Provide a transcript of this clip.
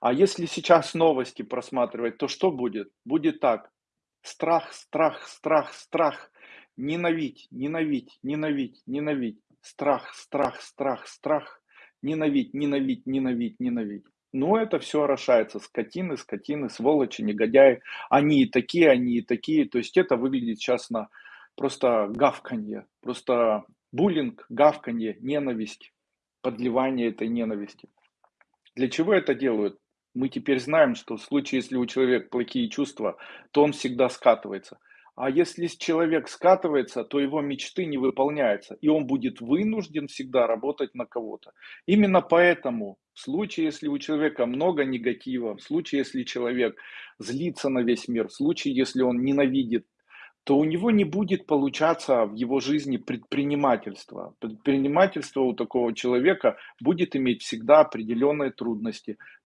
А если сейчас новости просматривать, то что будет? Будет так: страх, страх, страх, страх, ненавидь, ненавидь, ненавидь, ненавидь, страх, страх, страх, страх, ненавидь, ненавидь, ненавидь, ненавидь. Ну, это всё орошается: скотины, скотины, сволочи, негодяи. Они и такие, они и такие. То есть это выглядит щас на просто гавканье, просто буллинг, гавканье, ненависть, подливание этой ненависти. Для чего это делают? Мы теперь знаем, что в случае, если у человека плохие чувства, то он всегда скатывается. А если человек скатывается, то его мечты не выполняются, и он будет вынужден всегда работать на кого-то. Именно поэтому в случае, если у человека много негатива, в случае, если человек злится на весь мир, в случае, если он ненавидит, то у него не будет получаться в его жизни предпринимательство. Предпринимательство у такого человека будет иметь всегда определенные трудности.